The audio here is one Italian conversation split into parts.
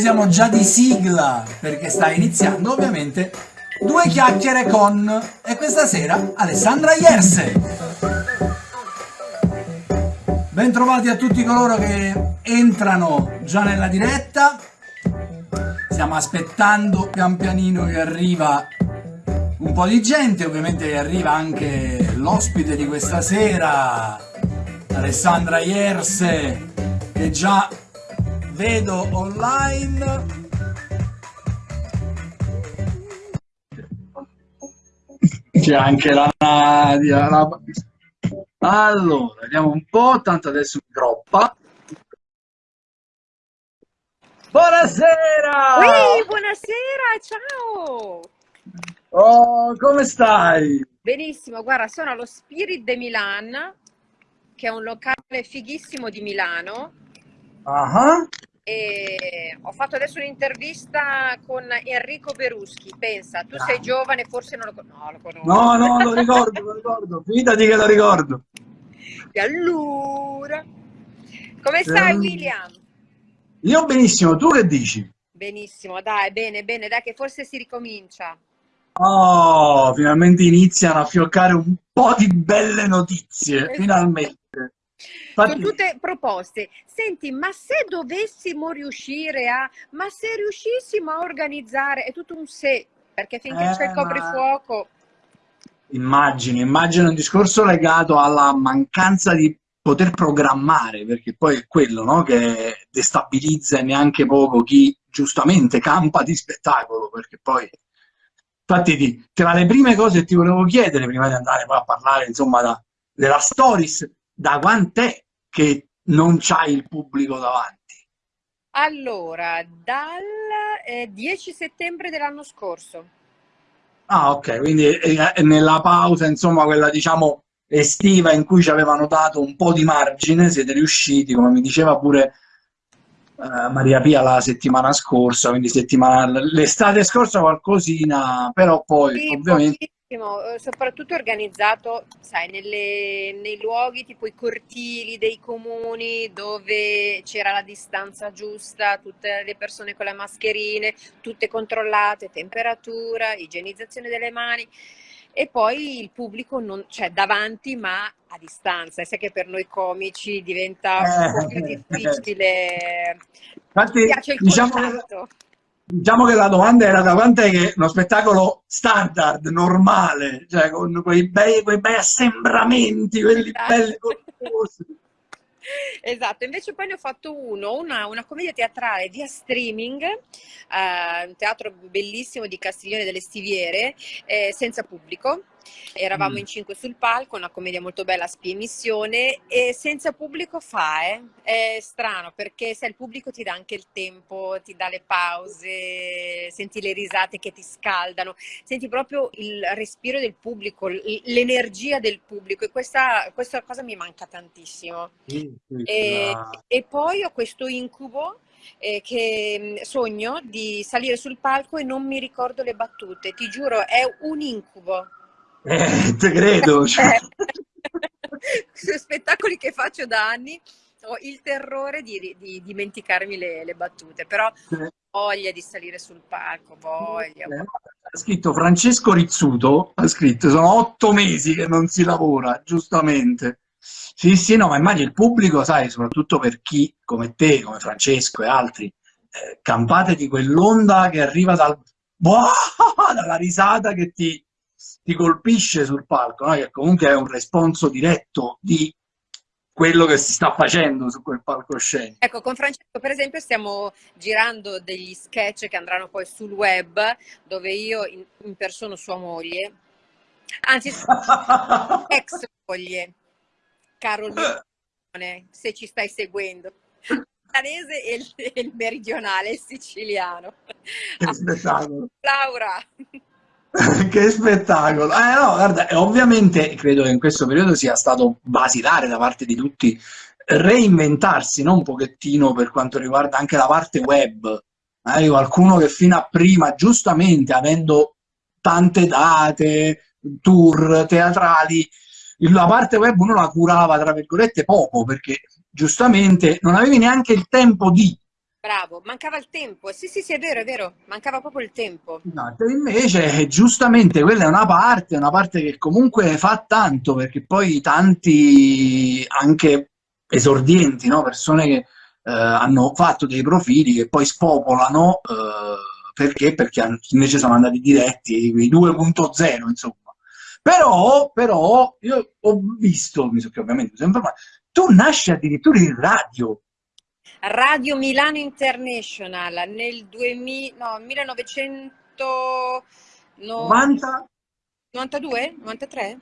Noi siamo già di sigla perché sta iniziando ovviamente Due chiacchiere con e questa sera Alessandra Ierse. Bentrovati a tutti coloro che entrano già nella diretta. Stiamo aspettando pian pianino che arriva un po' di gente, ovviamente arriva anche l'ospite di questa sera, Alessandra Ierse, che già vedo online. C'è anche la Nadia. La... Allora, vediamo un po', tanto adesso mi troppa. Buonasera! Ui, buonasera, ciao! Oh, come stai? Benissimo, guarda, sono allo Spirit de Milan, che è un locale fighissimo di Milano. Uh -huh. E ho fatto adesso un'intervista con Enrico Beruschi. Pensa, tu sei giovane, forse non lo, no, lo conosci. No, no, lo ricordo, lo ricordo. Fidati che lo ricordo. E allora, come stai, William? Io benissimo, tu che dici? Benissimo, dai, bene, bene, dai, che forse si ricomincia. Oh, finalmente iniziano a fioccare un po' di belle notizie, esatto. finalmente. Infatti... Sono tutte proposte. Senti, ma se dovessimo riuscire a, ma se riuscissimo a organizzare, è tutto un se, perché finché eh, c'è il coprifuoco... Immagino, immagino un discorso legato alla mancanza di poter programmare, perché poi è quello no? che destabilizza neanche poco chi giustamente campa di spettacolo, perché poi infatti tra le prime cose che ti volevo chiedere prima di andare poi a parlare insomma da, della stories da quant'è che non c'hai il pubblico davanti? Allora, dal eh, 10 settembre dell'anno scorso. Ah, ok, quindi è nella pausa, insomma, quella diciamo estiva in cui ci avevano dato un po' di margine, siete riusciti, come mi diceva pure uh, Maria Pia la settimana scorsa, quindi l'estate scorsa qualcosina, però poi sì, ovviamente... Eh, soprattutto organizzato, sai, nelle, nei luoghi tipo i cortili dei comuni dove c'era la distanza giusta, tutte le persone con le mascherine, tutte controllate, temperatura, igienizzazione delle mani e poi il pubblico non, cioè davanti ma a distanza, sai che per noi comici diventa un po' più eh. difficile. Infatti, piace il diciamo contatto. Diciamo che la domanda era da quant'è che uno spettacolo standard, normale, cioè con quei bei, quei bei assembramenti, quelli esatto. belli corposi. Esatto, invece poi ne ho fatto uno, una, una commedia teatrale via streaming, eh, un teatro bellissimo di Castiglione delle Stiviere, eh, senza pubblico, Eravamo mm. in cinque sul palco, una commedia molto bella spie emissione e senza pubblico fa, eh? È strano perché se il pubblico ti dà anche il tempo, ti dà le pause, senti le risate che ti scaldano, senti proprio il respiro del pubblico, l'energia del pubblico e questa, questa cosa mi manca tantissimo. Sì, e, e poi ho questo incubo eh, che sogno di salire sul palco e non mi ricordo le battute, ti giuro, è un incubo. Eh, te credo. Cioè. Sui spettacoli che faccio da anni ho il terrore di, di dimenticarmi le, le, battute, però eh. voglia di salire sul palco, voglia. Eh, ha scritto Francesco Rizzuto, ha scritto, sono otto mesi che non si lavora, giustamente. Sì, sì, no, ma immagino il pubblico, sai, soprattutto per chi come te, come Francesco e altri, eh, campate di quell'onda che arriva dal... Boh, dalla risata che ti, ti colpisce sul palco, no? che comunque è un responso diretto di quello che si sta facendo su quel palcoscenico. Ecco, con Francesco per esempio stiamo girando degli sketch che andranno poi sul web, dove io impersono sua moglie, anzi ex moglie, Carol se ci stai seguendo. Il milanese e il, il meridionale, il siciliano. Che spettacolo. Laura. che spettacolo! Eh, no, guarda, ovviamente credo che in questo periodo sia stato basilare da parte di tutti reinventarsi no? un pochettino per quanto riguarda anche la parte web. Eh, qualcuno che fino a prima, giustamente avendo tante date, tour teatrali, la parte web uno la curava tra virgolette poco perché giustamente non avevi neanche il tempo di Bravo, mancava il tempo. Sì, sì, sì, è vero, è vero, mancava proprio il tempo. Esatto, invece giustamente quella è una parte, una parte che comunque fa tanto, perché poi tanti anche esordienti, no? persone che eh, hanno fatto dei profili che poi spopolano, eh, perché? Perché invece sono andati diretti, i 2.0, insomma. Però, però, io ho visto, mi so che ovviamente mi sono informato, tu nasci addirittura in radio. Radio Milano International nel 2000, no, 1992? 93?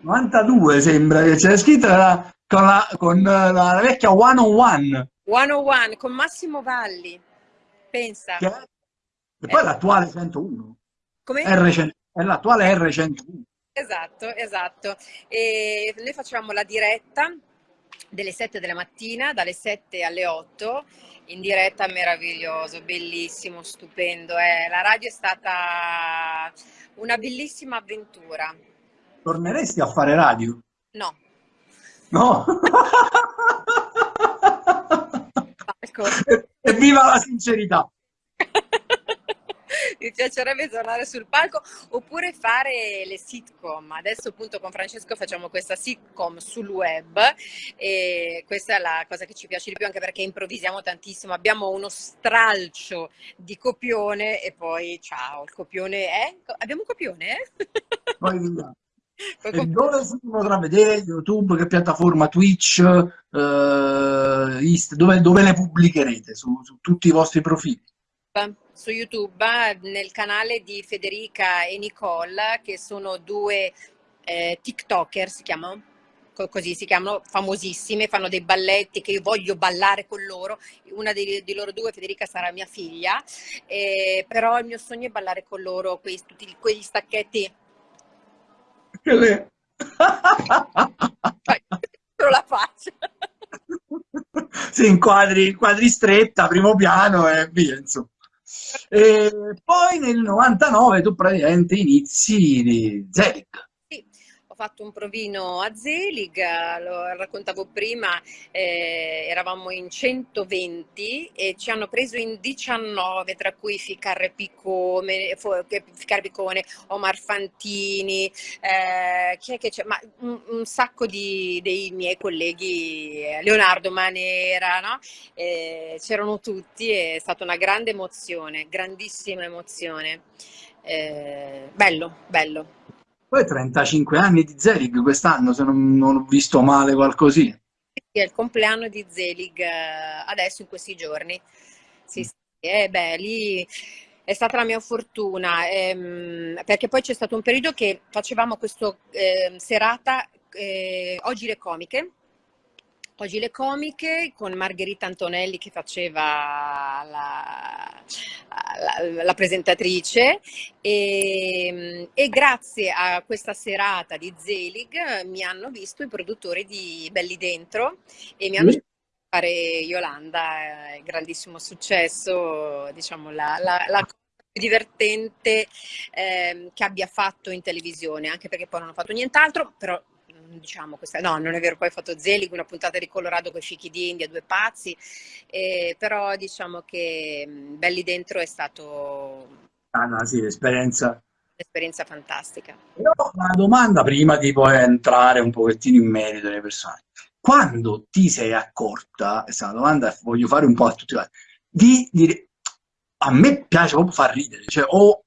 92 sembra che c'è scritta con la, con la, la vecchia 101. 101 con Massimo Valli, pensa. Che e poi eh. l'attuale 101. Come? R100, è l'attuale R101. Esatto, esatto. E noi facevamo la diretta delle 7 della mattina, dalle 7 alle 8, in diretta meraviglioso, bellissimo, stupendo. Eh. La radio è stata una bellissima avventura. Torneresti a fare radio? No. No? Evviva la sincerità! mi piacerebbe tornare sul palco oppure fare le sitcom. Adesso appunto con Francesco facciamo questa sitcom sul web e questa è la cosa che ci piace di più anche perché improvvisiamo tantissimo. Abbiamo uno stralcio di copione e poi ciao, il copione è... Abbiamo un copione? Eh? Poi via. E dove si potrà vedere? YouTube, che piattaforma? Twitch? Uh, Insta, dove, dove, le pubblicherete? Su, su tutti i vostri profili? Su YouTube nel canale di Federica e Nicole che sono due eh, tiktoker si chiamano così si chiamano famosissime fanno dei balletti che io voglio ballare con loro. Una di, di loro due Federica sarà mia figlia eh, però il mio sogno è ballare con loro quei, tutti quegli stacchetti. Che le... la faccia si inquadri, inquadri stretta primo piano e via insomma e poi nel 99 tu praticamente inizi Zelig. Fatto un provino a Zelig, lo raccontavo prima, eh, eravamo in 120 e ci hanno preso in 19, tra cui Ficarre Piccone, Ficarre Piccone Omar Fantini, eh, chi è che? Ma un, un, sacco di, dei miei colleghi, Leonardo Manera, no? eh, c'erano tutti, è stata una grande emozione, grandissima emozione. Eh, bello, bello. Poi 35 anni di Zelig quest'anno, se non, non, ho visto male qualcosina. Sì, è il compleanno di Zelig eh, adesso in questi giorni. Sì, sì. Eh, beh, lì è stata la mia fortuna, ehm, perché poi c'è stato un periodo che facevamo questa eh, serata eh, Oggi le comiche, Oggi le comiche con Margherita Antonelli che faceva la, la, la presentatrice e, e, grazie a questa serata di Zelig mi hanno visto i produttori di Belli Dentro e mi hanno mm. fare Yolanda, eh, grandissimo successo, diciamo la, la, la più divertente eh, che abbia fatto in televisione, anche perché poi non ho fatto nient'altro, però diciamo questa, no non è vero, poi ho fatto Zelig, una puntata di Colorado con i fichi di India, due pazzi, eh, però diciamo che mm, Belli Dentro è stato... Ah no, sì, l'esperienza... Un'esperienza fantastica. Ho una domanda prima di poi entrare un pochettino in merito delle persone. Quando ti sei accorta, questa è una domanda che voglio fare un po' a tutti di dire, a me piace proprio far ridere, cioè, o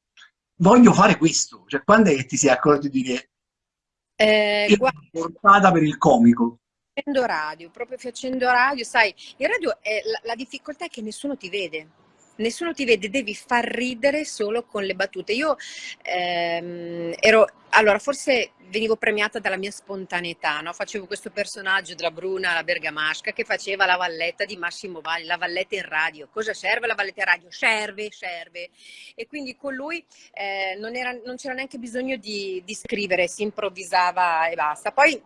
voglio fare questo, cioè quando è che ti sei accorto di dire eh, portata per il comico. Facendo radio, proprio facendo radio, sai, il radio è, la, la difficoltà è che nessuno ti vede nessuno ti vede, devi far ridere solo con le battute. Io ehm, ero, allora forse venivo premiata dalla mia spontaneità, no? facevo questo personaggio della Bruna, la bergamasca, che faceva la valletta di Massimo Valli, la valletta in radio. Cosa serve la valletta in radio? Serve, serve. E quindi con lui eh, non, c'era neanche bisogno di, di scrivere, si improvvisava e basta. Poi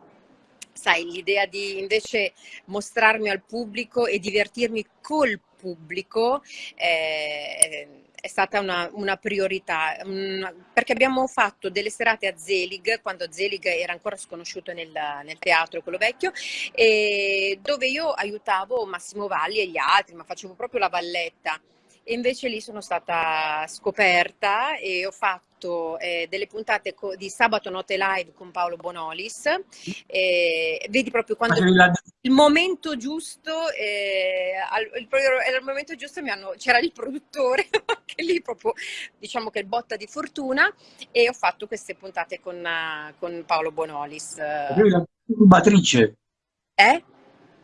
sai, l'idea di invece mostrarmi al pubblico e divertirmi col pubblico eh, è stata una, una priorità, perché abbiamo fatto delle serate a Zelig, quando Zelig era ancora sconosciuto nel, nel teatro, quello vecchio, dove io aiutavo Massimo Valli e gli altri, ma facevo proprio la valletta. E invece lì sono stata scoperta e ho fatto eh, delle puntate di Sabato Notte Live con Paolo Bonolis. Eh, vedi proprio quando il momento giusto, eh, il, era il momento giusto c'era il produttore, che lì proprio diciamo che il botta di fortuna e ho fatto queste puntate con, con Paolo Bonolis. Facevi la disturbatrice. Eh?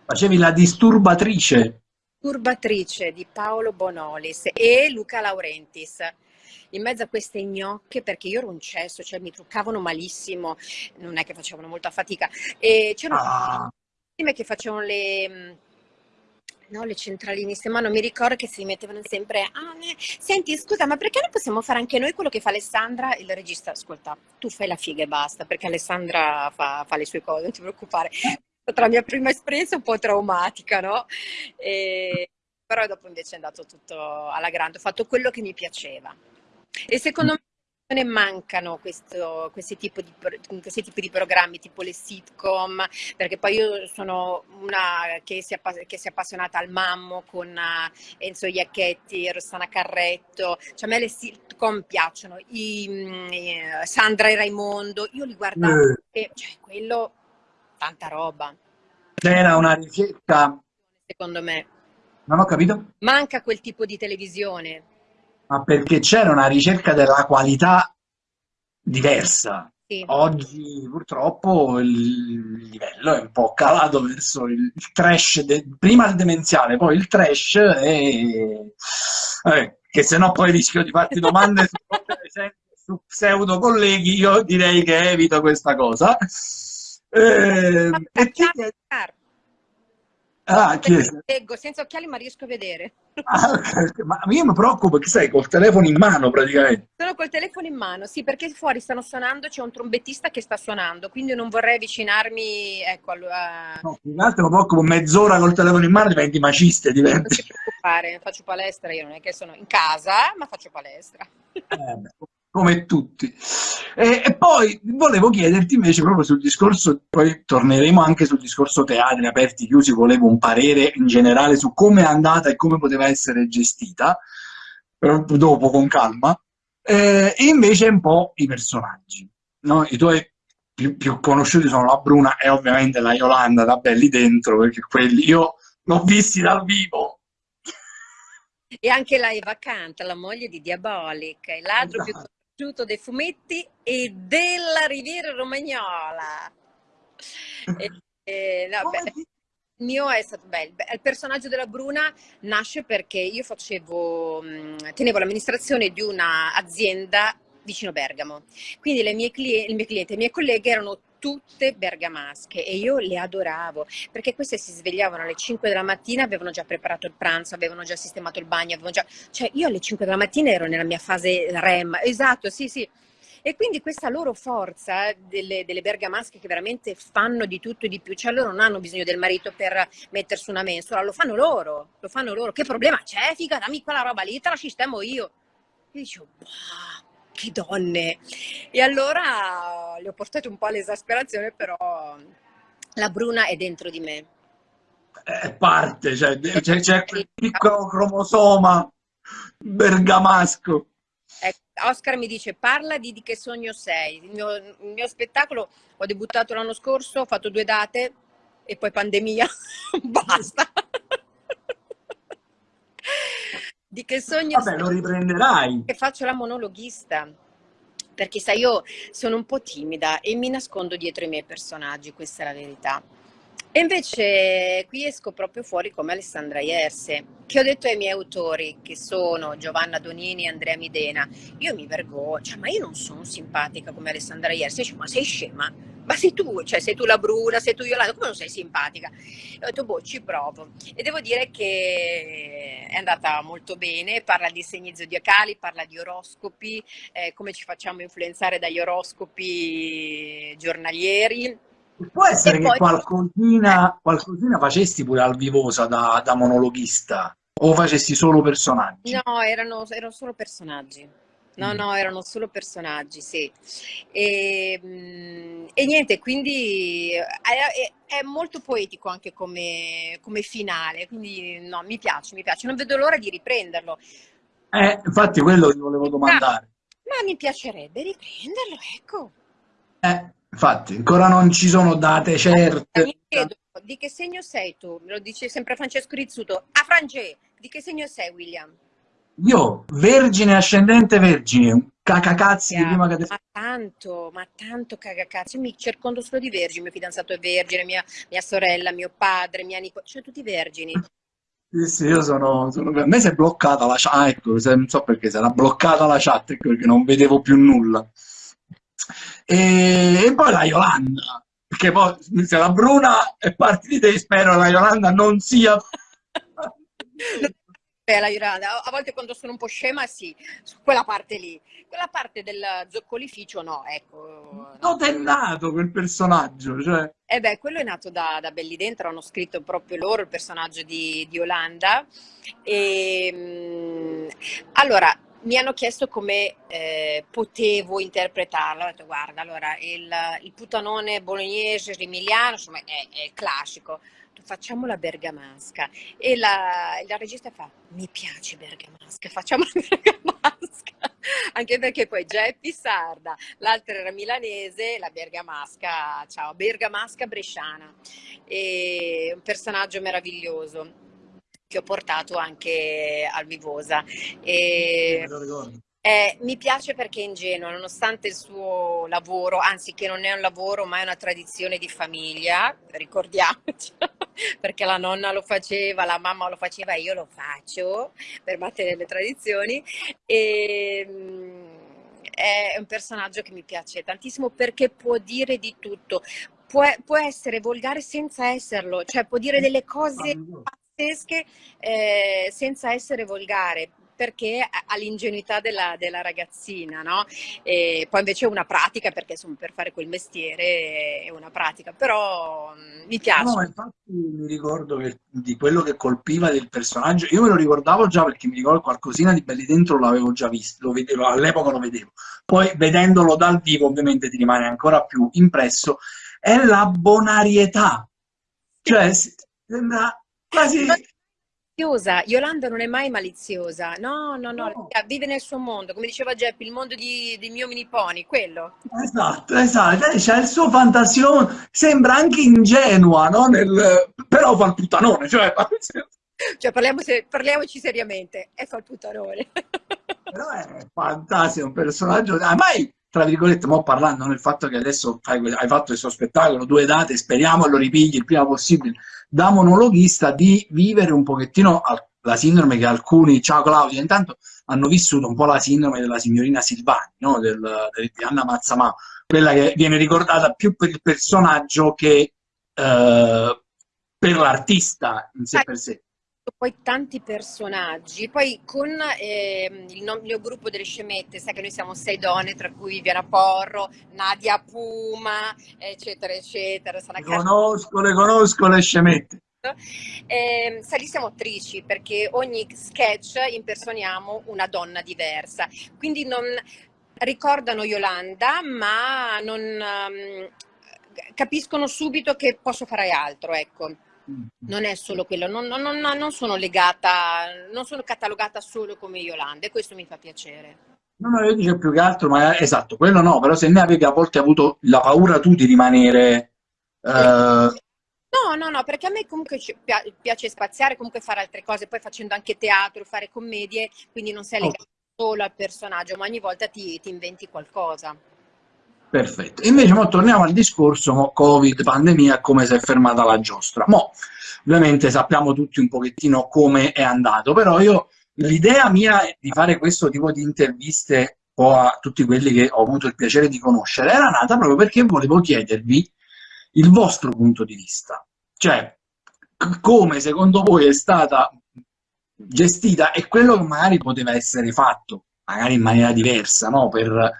Facevi la disturbatrice. Turbatrice di Paolo Bonolis e Luca Laurentis in mezzo a queste gnocche perché io ero un cesso, cioè mi truccavano malissimo, non è che facevano molta fatica e c'erano ah. che facevano le mm, no, le centraliniste, ma non mi ricordo che si mettevano sempre ah, senti scusa ma perché non possiamo fare anche noi quello che fa Alessandra il regista ascolta tu fai la figa e basta perché Alessandra fa, fa le sue cose non ti preoccupare stata la mia prima esperienza un po' traumatica, no? E, però dopo invece è andato tutto alla grande, ho fatto quello che mi piaceva. E secondo me ne mancano questo, questi, tipi di, questi, tipi di, programmi, tipo le sitcom, perché poi io sono una che si, che si è appassionata al mammo con uh, Enzo Iacchetti, Rossana Carretto, cioè a me le sitcom piacciono, I, i, Sandra e Raimondo, io li guardavo mm. e cioè, quello tanta roba. C'era una ricerca... Secondo me. Non ho capito? Manca quel tipo di televisione. Ma perché c'era una ricerca della qualità diversa. Sì. Oggi purtroppo il livello è un po' calato verso il, trash, de, prima il demenziale, poi il trash e... Eh, che se no poi rischio di farti domande su, su pseudo colleghi, io direi che evito questa cosa. Eh, e chi è... Ah, Leggo senza occhiali ma riesco a vedere. Ah, okay. Ma io mi preoccupo che sei col telefono in mano praticamente. Sono col telefono in mano, sì, perché fuori stanno suonando, c'è un trombettista che sta suonando, quindi non vorrei avvicinarmi, ecco, a... No, più che altro mi preoccupo mezz'ora col telefono in mano diventi maciste, diventi... Non ti preoccupare, faccio palestra, io non è che sono in casa, ma faccio palestra. Eh, come tutti. E, e, poi volevo chiederti invece proprio sul discorso, poi torneremo anche sul discorso teatri aperti, chiusi, volevo un parere in generale su come è andata e come poteva essere gestita, dopo con calma, eh, e invece un po' i personaggi. No? I tuoi più, più, conosciuti sono la Bruna e ovviamente la Yolanda da Belli Dentro, perché quelli io l'ho visti dal vivo. E anche la Eva Canta, la moglie di Diabolic, il ladro esatto. più conosciuto dei fumetti e della Riviera Romagnola. e, e, no, beh, il mio è stato bello. Il personaggio della Bruna nasce perché io facevo, mm, tenevo l'amministrazione di un'azienda vicino Bergamo. Quindi le mie clienti, i miei clienti, le mie colleghe erano tutte bergamasche e io le adoravo perché queste si svegliavano alle 5 della mattina, avevano già preparato il pranzo, avevano già sistemato il bagno, avevano già... cioè io alle 5 della mattina ero nella mia fase REM, esatto, sì sì. E quindi questa loro forza delle, delle, bergamasche che veramente fanno di tutto e di più, cioè loro non hanno bisogno del marito per mettersi una mensola, lo fanno loro, lo fanno loro. Che problema c'è? Figa, dammi quella roba lì, te la sistemo io. E dicevo, bah, che donne! E allora le ho portate un po' all'esasperazione, però la Bruna è dentro di me. È parte, cioè, c'è quel piccolo cromosoma bergamasco. Ecco, Oscar mi dice parla di, di che sogno sei. Il mio, il mio, spettacolo ho debuttato l'anno scorso, ho fatto due date e poi pandemia, basta. Di che sogno Vabbè, lo riprenderai. Che faccio la monologhista. Perché sai, io sono un po' timida e mi nascondo dietro i miei personaggi, questa è la verità. E invece qui esco proprio fuori come Alessandra Ierse, che ho detto ai miei autori, che sono Giovanna Donini e Andrea Midena, io mi vergogno, cioè, ma io non sono simpatica come Alessandra Ierse, dice, ma sei scema? Ma sei tu, cioè sei tu la Bruna, sei tu Yolanda, come non sei simpatica? E ho detto, boh, ci provo. E devo dire che è andata molto bene, parla di segni zodiacali, parla di oroscopi, eh, come ci facciamo influenzare dagli oroscopi giornalieri, Può essere e che poi... qualcosina, qualcosina, facesti pure al vivosa da, da monologhista? O facessi solo personaggi? No, erano, erano solo personaggi. No, Mm. no, erano solo personaggi, sì. E, mm, e niente, quindi eh, è, è- è molto poetico anche come, come finale, quindi no, mi piace, mi piace. Non vedo l'ora di riprenderlo. Eh, infatti quello ti volevo domandare. Ma mi piacerebbe riprenderlo, ecco. Eh, infatti, ancora non ci sono date certe. Mi chiedo, di che segno sei tu? Me lo dice sempre Francesco Rizzuto. Ah, Frange, di che segno sei, William? Io, vergine ascendente vergine, cacacazzi di prima che te... Ma tanto, ma tanto cagacazzi. Io mi circondo solo di vergini. Mio fidanzato è vergine, mia, mia sorella, mio padre, mia nipote, cioè tutti vergini. Sì, sì, io sono, sono- A me si è bloccata la chat, ah, ecco, non so perché, si era bloccata la chat, ecco, perché non vedevo più nulla. E, e poi la Yolanda, perché poi se la Bruna è parte di te, spero la Yolanda non sia... La Yolanda, a volte quando sono un po' scema, sì, su quella parte lì. Quella parte del zoccolificio, no, ecco. Dove è nato quel personaggio? Cioè, Eh beh, quello è nato da, da Belli Dentro, hanno scritto proprio loro il personaggio di, di Yolanda. E, mm, allora, mi hanno chiesto come eh, potevo interpretarlo. Ho detto, guarda, allora, il, il putanone bolognese, emiliano, insomma, è, è classico. Facciamo la bergamasca. E la, la regista fa, mi piace bergamasca, facciamo la bergamasca. Anche perché poi Geppi sarda, l'altra era milanese, la bergamasca, ciao, bergamasca bresciana. E un personaggio meraviglioso che ho portato anche al Vivosa. E. eh, mi piace perché è ingenuo, nonostante il suo lavoro, anzi che non è un lavoro ma è una tradizione di famiglia, ricordiamoci, perché la nonna lo faceva, la mamma lo faceva, io lo faccio per mantenere le tradizioni. E, mm, è un personaggio che mi piace tantissimo perché può dire di tutto, può, può essere volgare senza esserlo, cioè può dire delle cose pazzesche eh, senza essere volgare perché ha l'ingenuità della, della ragazzina, no? E poi invece è una pratica, perché insomma per fare quel mestiere è una pratica, però mm, mi piace. No, infatti mi ricordo che di quello che colpiva del personaggio, io me lo ricordavo già perché mi ricordo qualcosina di Belli Dentro l'avevo già visto, all'epoca lo vedevo. Poi vedendolo dal vivo ovviamente ti rimane ancora più impresso, è la bonarietà. Cioè, sembra quasi... Maliziosa, Yolanda non è mai maliziosa, no, no, no, No. vive nel suo mondo, come diceva Geppi, il mondo di- dei miei miniponi, quello. Esatto, esatto, c'ha il suo fantasione, sembra anche ingenua, no? Nel- Però fa il puttanone, cioè... Cioè se- parliamoci seriamente, e fa il puttanone. Però è fantastico, un personaggio... Ah, mai, tra virgolette, mo parlando del fatto che adesso hai fatto questo spettacolo, due date, speriamo lo ripigli il prima possibile, da monologhista, di vivere un pochettino la sindrome che alcuni, ciao Claudia, intanto hanno vissuto un po' la sindrome della signorina Silvani, no? Del, del- di Anna Mazzamà, quella che viene ricordata più per il personaggio che eh, per l'artista in sé per sé. Poi tanti personaggi, poi con ehm, il no- mio gruppo delle scemette, sai che noi siamo sei donne, tra cui Viviana Porro, Nadia Puma, eccetera, eccetera, Sara Le conosco, le conosco le scemette. Ehm, sai, lì siamo attrici perché ogni sketch impersoniamo una donna diversa, quindi non ricordano Yolanda, ma non ehm, capiscono subito che posso fare altro, ecco. Non è solo quello, non, non- non- non sono legata, non sono catalogata solo come Yolanda e questo mi fa piacere. No, no, io dico più che altro, ma esatto, quello no, però se ne avevi a volte avuto la paura tu di rimanere... eh, No, no, no, perché a me comunque piace spaziare, comunque fare altre cose, poi facendo anche teatro, fare commedie, quindi non sei Oh. legato solo al personaggio, ma ogni volta ti, ti inventi qualcosa. Perfetto. Invece mo torniamo al discorso Covid, pandemia, come si è fermata la giostra. Mo, ovviamente sappiamo tutti un pochettino come è andato, però io l'idea mia di fare questo tipo di interviste a tutti quelli che ho avuto il piacere di conoscere era nata proprio perché volevo chiedervi il vostro punto di vista. Cioè, come secondo voi è stata gestita e quello che magari poteva essere fatto, magari in maniera diversa, no? Per,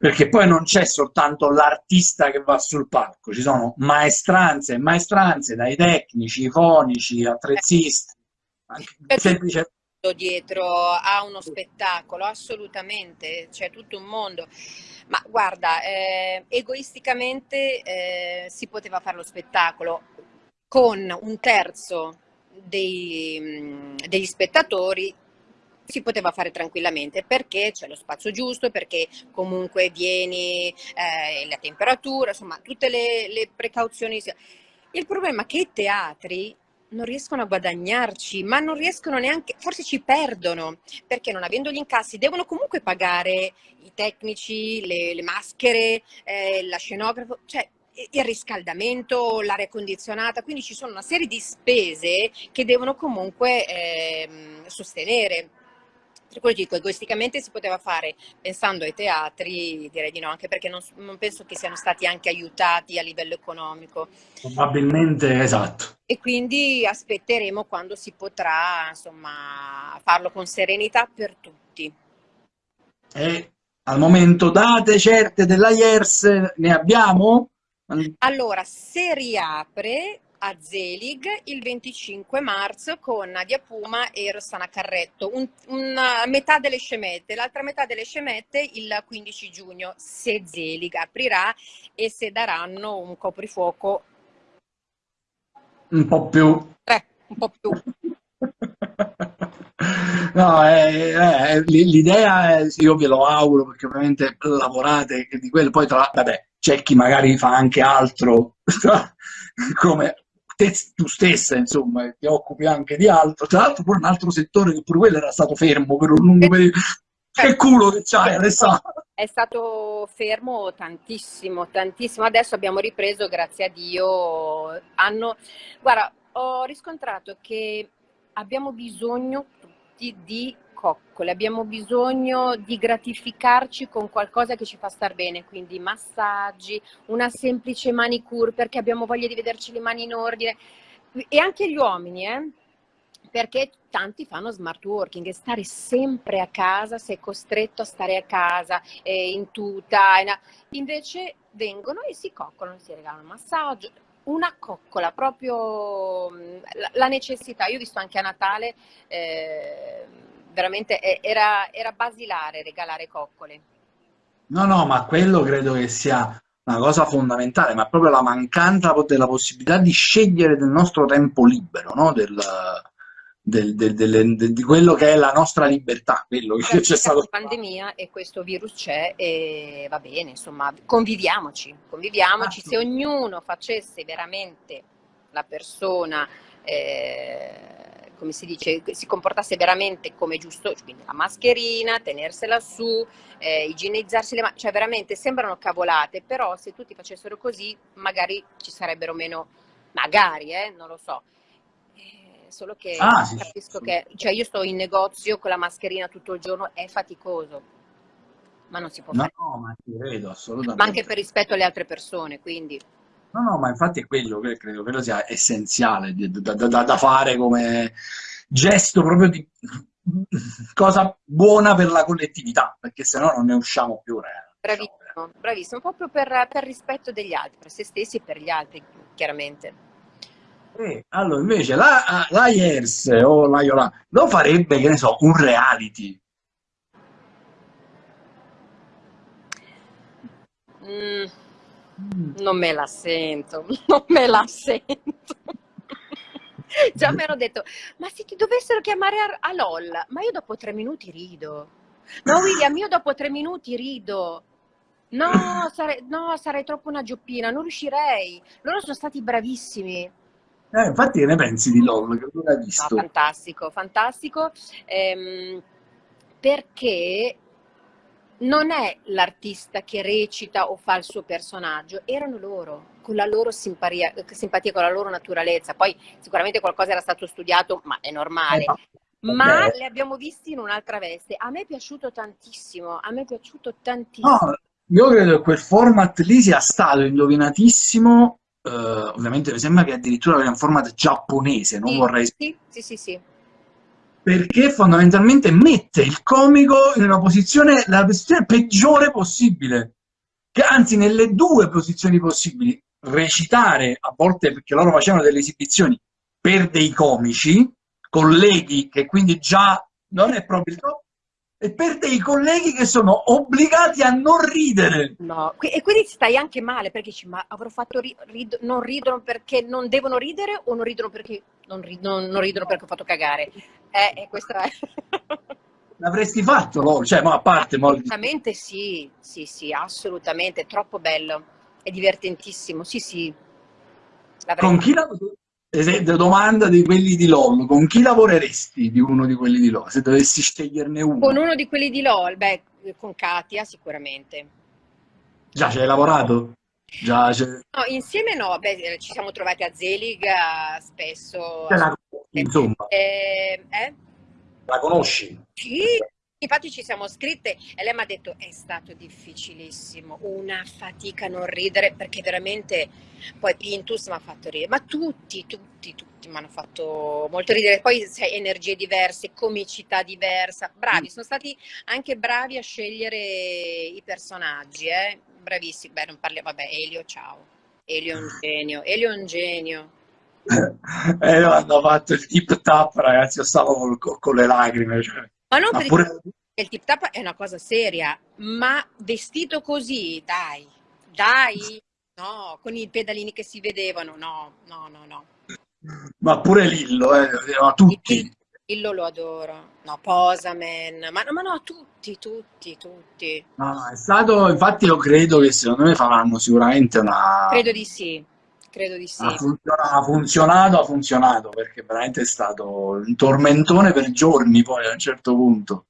perché poi non c'è soltanto l'artista che va sul palco, ci sono maestranze e maestranze, dai tecnici, fonici, attrezzisti, semplice dietro a uno spettacolo, assolutamente, c'è tutto un mondo. Ma guarda, eh, egoisticamente eh, si poteva fare lo spettacolo con un terzo dei, degli spettatori si poteva fare tranquillamente perché c'è lo spazio giusto, perché comunque vieni, eh, la temperatura, insomma tutte le, le precauzioni. Il problema è che i teatri non riescono a guadagnarci, ma non riescono neanche, forse ci perdono, perché non avendo gli incassi devono comunque pagare i tecnici, le, le maschere, eh, la scenografo, cioè il riscaldamento, l'aria condizionata, quindi ci sono una serie di spese che devono comunque eh, sostenere. Per quello dico, egoisticamente si poteva fare, pensando ai teatri, direi di no, anche perché non, non, penso che siano stati anche aiutati a livello economico. Probabilmente, esatto. E quindi aspetteremo quando si potrà, insomma, farlo con serenità per tutti. E al momento date certe della IERS ne abbiamo? Allora, se riapre a Zelig il 25 marzo con Nadia Puma e Rossana Carretto, un, una metà delle scemette, l'altra metà delle scemette il 15 giugno, se Zelig aprirà e se daranno un coprifuoco. Un po' più... Eh, un po' più. No, eh, eh, l'idea è, io ve lo auguro perché ovviamente lavorate di quello, poi tra vabbè, c'è chi magari fa anche altro, come te, tu stessa, insomma, ti occupi anche di altro, tra l'altro pure un altro settore che pure quello era stato fermo per un lungo periodo. Che culo che c'hai Alessandro! È stato fermo tantissimo, tantissimo. Adesso abbiamo ripreso, grazie a Dio. Hanno... Guarda, ho riscontrato che abbiamo bisogno tutti di coccole, abbiamo bisogno di gratificarci con qualcosa che ci fa star bene, quindi massaggi, una semplice manicure perché abbiamo voglia di vederci le mani in ordine e anche gli uomini, eh? perché tanti fanno smart working e stare sempre a casa, sei costretto a stare a casa eh, in tuta, invece vengono e si coccolano, si regalano un massaggio, una coccola, proprio la necessità. Io ho visto anche a Natale eh, veramente era, era basilare regalare coccole. No, no, ma quello credo che sia una cosa fondamentale, ma proprio la mancanza della possibilità di scegliere del nostro tempo libero, no? del, del, del, di quello che è la nostra libertà, quello che c'è stato. pandemia e questo virus c'è e va bene, insomma, conviviamoci, conviviamoci, ah, se ognuno facesse veramente la persona eh, come si dice, si comportasse veramente come giusto, quindi la mascherina, tenersela su, eh, igienizzarsi le mani, cioè veramente sembrano cavolate, però se tutti facessero così magari ci sarebbero meno, magari, eh, non lo so. Eh, solo che ah, capisco sì. che, cioè io sto in negozio con la mascherina tutto il giorno, è faticoso, ma non si può no, fare. No, ma ti vedo, assolutamente. Ma anche per rispetto alle altre persone, quindi... No, no, ma infatti è quello che credo che sia essenziale da, da, da fare come gesto proprio di cosa buona per la collettività, perché se no non ne usciamo più. Eh. Bravissimo, bravissimo, proprio per, per, rispetto degli altri, per se stessi e per gli altri, chiaramente. Eh, allora, invece, la, la IERS o la Iola lo farebbe, che ne so, un reality. Mm. Non me la sento, non me la sento. Già mi hanno detto, ma se ti dovessero chiamare a, a LOL, ma io dopo tre minuti rido. No William, io dopo tre minuti rido. No, sarei, no, sarei troppo una gioppina, non riuscirei. Loro sono stati bravissimi. Eh, infatti che ne pensi di LOL? Che non hai visto? No, fantastico, fantastico. Ehm, perché non è l'artista che recita o fa il suo personaggio, erano loro, con la loro simpatia, simpatia con la loro naturalezza. Poi sicuramente qualcosa era stato studiato, ma è normale. Eh, ma okay. li abbiamo visti in un'altra veste. A me è piaciuto tantissimo, a me è piaciuto tantissimo. No, io credo che quel format lì sia stato indovinatissimo. Uh, ovviamente mi sembra che addirittura era un format giapponese, non sì, vorrei... Sì, sì, sì, sì perché fondamentalmente mette il comico in una posizione, la posizione peggiore possibile, che anzi nelle due posizioni possibili, recitare, a volte perché loro facevano delle esibizioni per dei comici, colleghi che quindi già non è proprio il top, e per dei colleghi che sono obbligati a non ridere. No, e quindi stai anche male perché dici, ma avrò fatto ri rid non ridono perché non devono ridere o non ridono perché non, rid non, non ridono perché ho fatto cagare? Eh, eh questa è... L'avresti fatto, no? Cioè, ma a parte... Assolutamente sì, sì, sì, assolutamente, troppo bello, è divertentissimo, sì, sì. Con chi la esempio, domanda di quelli di LOL, con chi lavoreresti di uno di quelli di LOL, se dovessi sceglierne uno? Con uno di quelli di LOL, beh, con Katia sicuramente. Già, ci hai lavorato? Già, no, insieme no, beh, ci siamo trovati a Zelig spesso. La, insomma. Eh, eh? La conosci? Sì, Infatti ci siamo scritte e lei mi ha detto è stato difficilissimo, una fatica a non ridere perché veramente poi Pintus mi ha fatto ridere, ma tutti, tutti, tutti mi hanno fatto molto ridere, poi sai, energie diverse, comicità diversa, bravi, mm. sono stati anche bravi a scegliere i personaggi, eh? bravissimi, beh non parliamo, vabbè Elio ciao, Elio è un genio, Elio è un genio. Eh, hanno fatto il tip tap ragazzi, io stavo con, con le lacrime, cioè ma non ma pure... il tip tap è una cosa seria, ma vestito così, dai, dai, no, con i pedalini che si vedevano, no, no, no, no. Ma pure Lillo, eh, ma tutti. Lillo lo adoro, no, Posamen, ma, ma no, tutti, tutti, tutti. No, è stato, infatti io credo che secondo me faranno sicuramente una... Credo di sì. Credo di sì. Ha funzionato, ha funzionato, ha funzionato, perché veramente è stato un tormentone per giorni poi a un certo punto.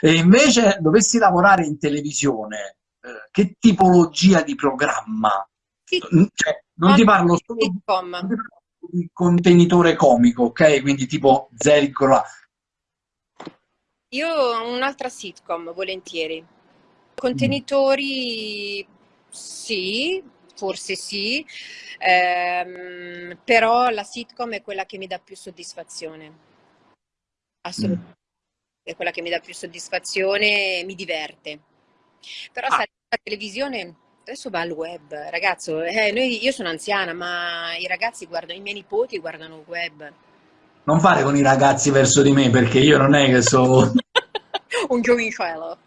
E invece dovessi lavorare in televisione, eh, che tipologia di programma? Sì. Cioè, non ti parlo solo di contenitore comico, ok? Quindi tipo Zericola. Io ho un'altra sitcom, volentieri. Contenitori, sì, forse sì, ehm, però la sitcom è quella che mi dà più soddisfazione. Assolutamente. Mm. È quella che mi dà più soddisfazione e mi diverte. Però ah. sai, la televisione adesso va al web, ragazzo, eh, noi, io sono anziana, ma i ragazzi guardano, i miei nipoti guardano il web. Non fare con i ragazzi verso di me, perché io non è che so... Un giovincello.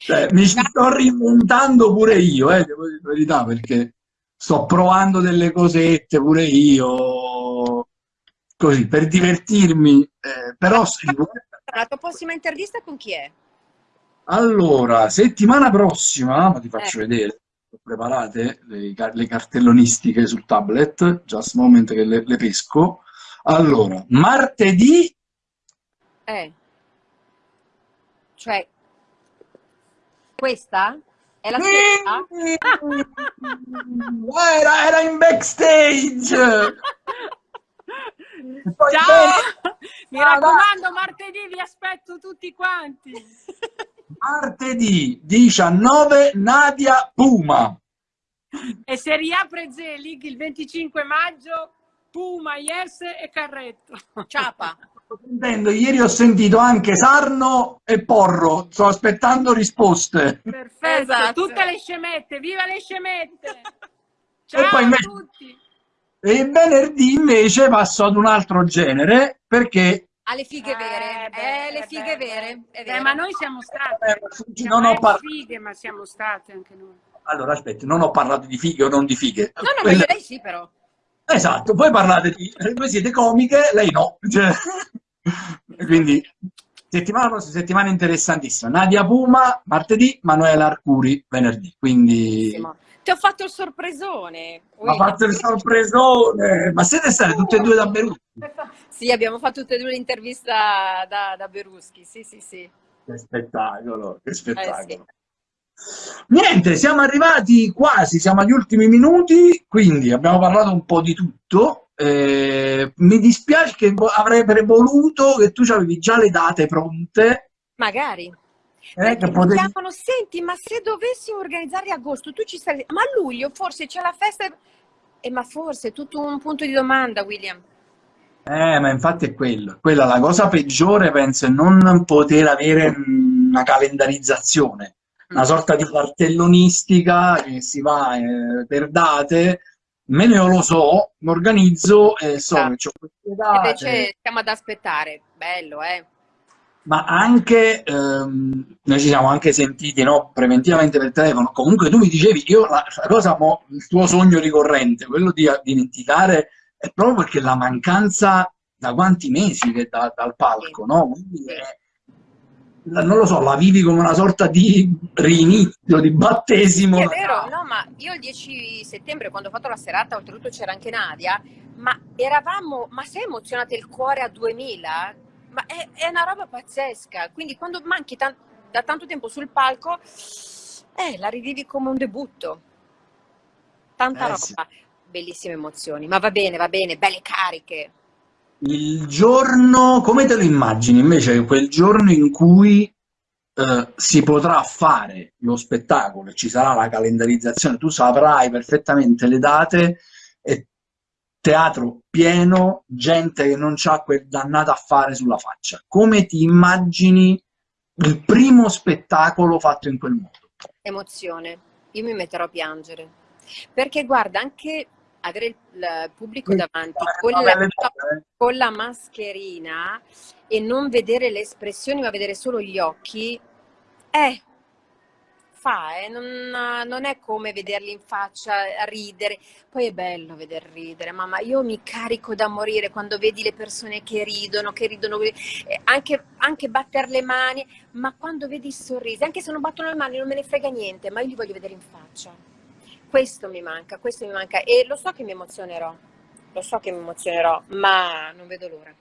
Cioè, mi ci sto reinventando pure io, eh, devo dire la verità, perché sto provando delle cosette pure io, così, per divertirmi, eh, però... La tua prossima intervista con chi è? Allora, settimana prossima, ma ti faccio eh. vedere, preparate le, le, cartellonistiche sul tablet, just moment che le, le pesco. Allora, martedì... Eh. Cioè, questa? È la stessa? era, era in backstage! Ciao! Mi raccomando, martedì vi aspetto tutti quanti. Martedì 19 Nadia Puma. E se riapre Zelig il 25 maggio, Puma, Yes e Carretto. Ciapa. Sentendo, ieri ho sentito anche Sarno e Porro, sto aspettando risposte. Perfetto, esatto. tutte le scemette, viva le scemette! Ciao e poi a tutti! E venerdì invece passo ad un altro genere, perché... Alle fighe vere, eh, beh, eh, le fighe beh, vere, eh, ma noi siamo state, eh, non ho parlato fighe, ma siamo state anche noi. Allora, aspetta, non ho parlato di fighe o non di fighe. No, no, Quelle... ma lei sì però. Esatto, voi parlate di... Voi siete comiche, lei no. Cioè... Quindi, settimana prossima, settimana interessantissima. Nadia Puma, martedì, Manuela Arcuri, venerdì. Quindi... Ti ho fatto il sorpresone. Ha fatto il sorpresone! Ma siete state tutte e due da Beruschi? Sì, abbiamo fatto tutte e due l'intervista da, da Beruschi, sì, sì, sì. Che spettacolo, che spettacolo. Eh, sì. Niente, siamo arrivati quasi, siamo agli ultimi minuti, quindi abbiamo parlato un po' di tutto. Eh, mi dispiace che avrebbe voluto che tu avevi già le date pronte. Magari. Eh, che potevi... chiamano, senti, ma se dovessimo organizzare agosto, tu ci saresti... Ma a luglio forse c'è la festa... Eh, ma forse è tutto un punto di domanda, William. Eh, ma infatti è quello. Quella la cosa peggiore, penso, è non poter avere una calendarizzazione una sorta di cartellonistica che si va eh, per date, Meno io lo so, mi organizzo e so Esatto. che ho queste date. Invece stiamo ad aspettare. Bello, eh? Ma anche, ehm, noi ci siamo anche sentiti, no, preventivamente per telefono. Comunque tu mi dicevi, io la, cosa, mo, il tuo sogno ricorrente, quello di dimenticare, è proprio perché la mancanza da quanti mesi che da- dal palco, no? Quindi è- non lo so, la vivi come una sorta di rinizio, di battesimo. Sì, è vero, no, ma io il 10 settembre, quando ho fatto la serata, oltretutto c'era anche Nadia, ma eravamo, ma sei emozionate il cuore a 2000? Ma è, è una roba pazzesca, quindi quando manchi tan- da tanto tempo sul palco, eh, la rivivi come un debutto. Tanta Eh, roba, sì. bellissime emozioni, ma va bene, va bene, belle cariche. Il giorno, come te lo immagini invece, quel giorno in cui eh, si potrà fare lo spettacolo ci sarà la calendarizzazione, tu saprai perfettamente le date e teatro pieno, gente che non c'ha quel dannato affare sulla faccia. Come ti immagini il primo spettacolo fatto in quel modo? Emozione, io mi metterò a piangere, perché guarda, anche avere il, pubblico davanti con la, eh. con la mascherina e non vedere le espressioni, ma vedere solo gli occhi, eh, fa, eh, non, non è come vederli in faccia ridere. Poi è bello veder ridere, mamma, io mi carico da morire quando vedi le persone che ridono, che ridono, eh, anche, anche battere le mani, ma quando vedi i sorrisi, anche se non battono le mani non me ne frega niente, ma io li voglio vedere in faccia. Questo mi manca, questo mi manca e lo so che mi emozionerò, lo so che mi emozionerò, ma non vedo l'ora.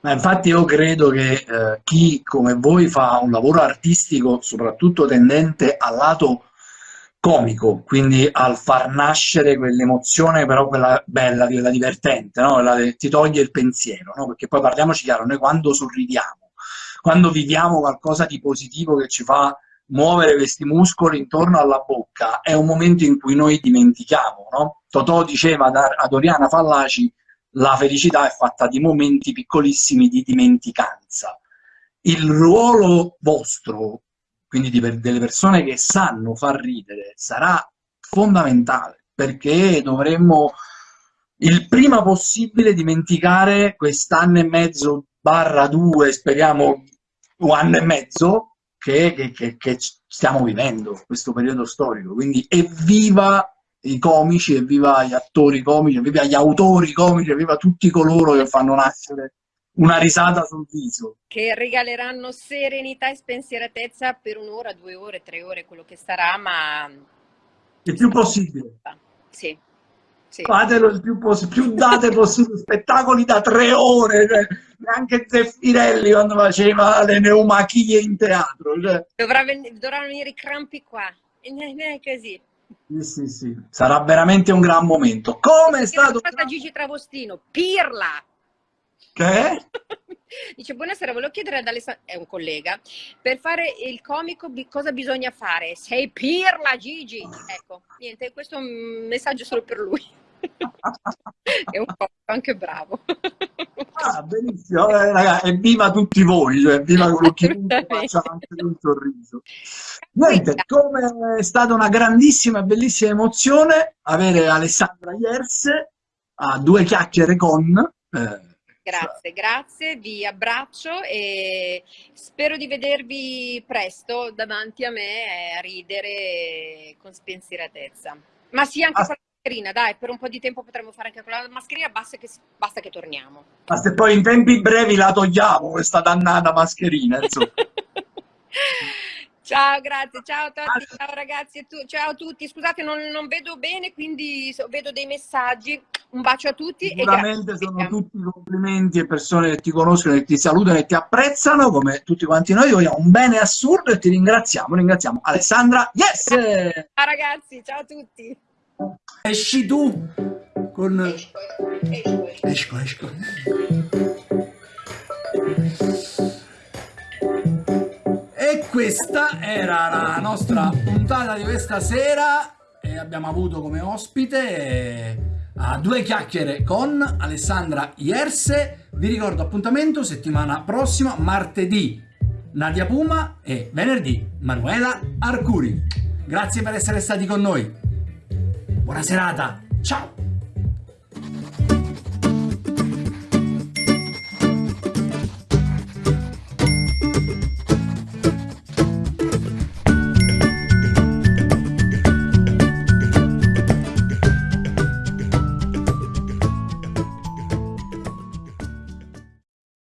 Ma infatti io credo che eh, chi come voi fa un lavoro artistico, soprattutto tendente al lato comico, quindi al far nascere quell'emozione, però quella bella, quella divertente, no? Quella che ti toglie il pensiero, no? Perché poi parliamoci chiaro, noi quando sorridiamo, quando viviamo qualcosa di positivo che ci fa muovere questi muscoli intorno alla bocca, è un momento in cui noi dimentichiamo, no? Totò diceva ad Oriana Fallaci la felicità è fatta di momenti piccolissimi di dimenticanza. Il ruolo vostro, quindi di delle persone che sanno far ridere, sarà fondamentale perché dovremmo il prima possibile dimenticare quest'anno e mezzo barra due, speriamo un anno e mezzo, che, che- che- stiamo vivendo questo periodo storico. Quindi evviva i comici, evviva gli attori comici, evviva gli autori comici, evviva tutti coloro che fanno nascere una risata sul viso. che regaleranno serenità e spensieratezza per un'ora, due ore, tre ore, quello che sarà, ma Il più possibile. sì, sì. Fatelo il più possibile, più date possibile, spettacoli da tre ore, cioè, neanche Zeffirelli quando faceva le neumachie in teatro. Cioè. Dovrà ven- dovranno venire i crampi qua, ne- così. Sì, sì, sì. Sarà veramente un gran momento. Come è stato... stata Gigi Travostino, pirla! Che è? Dice, buonasera, volevo chiedere ad Alessandro, è un collega, per fare il comico cosa bisogna fare? Sei pirla, Gigi! Ecco, niente, questo è un messaggio solo per lui. è un po' anche bravo. Ah, benissimo, eh, raga, evviva tutti voi, cioè, evviva quello chiunque faccia anche un sorriso. Niente, come è stata una grandissima e bellissima emozione avere Alessandra Ierse a due chiacchiere con... eh, Grazie, grazie, vi abbraccio e spero di vedervi presto davanti a me a ridere con spensieratezza. Ma sì, anche Ah. Mascherina, dai, per un po' di tempo potremmo fare anche con la mascherina, basta che, basta che torniamo. Ma se poi in tempi brevi la togliamo questa dannata mascherina, insomma. Ciao, grazie, ciao a tutti, ciao ragazzi, e tu- ciao a tutti. Scusate, non, non vedo bene, quindi vedo dei messaggi. Un bacio a tutti e Sicuramente grazie. sono tutti complimenti e persone che ti conoscono, che ti salutano e ti apprezzano, come tutti quanti noi. Vogliamo un bene assurdo e ti ringraziamo. Ringraziamo Alessandra. Yes! Ciao ragazzi, ciao a tutti. Esci tu con... Esco, esco. E questa era la nostra puntata di questa sera e abbiamo avuto come ospite eh, a due chiacchiere con Alessandra Ierse. Vi ricordo appuntamento settimana prossima, martedì Nadia Puma e venerdì Manuela Arcuri. Grazie per essere stati con noi. Buona serata, ciao!